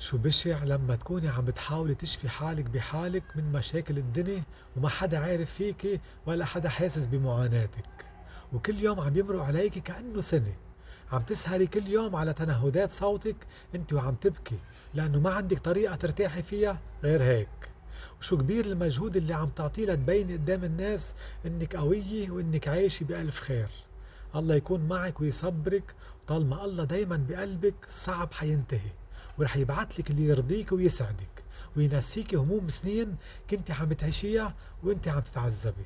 شو بشع لما تكوني عم بتحاولي تشفي حالك بحالك من مشاكل الدنيا وما حدا عارف فيكي ولا حدا حاسس بمعاناتك. وكل يوم عم يمرق عليكي كأنه سنة. عم تسهري كل يوم على تنهدات صوتك انت وعم تبكي لأنه ما عندك طريقة ترتاحي فيها غير هيك. وشو كبير المجهود اللي عم تعطيه لتبيني قدام الناس إنك قوية وإنك عايشة بألف خير. الله يكون معك ويصبرك وطالما الله دايما بقلبك صعب حينتهي. ورح يبعت لك اللي يرضيك ويسعدك وينسيك هموم سنين كنت عم تعيشيها وانت عم تتعذبي.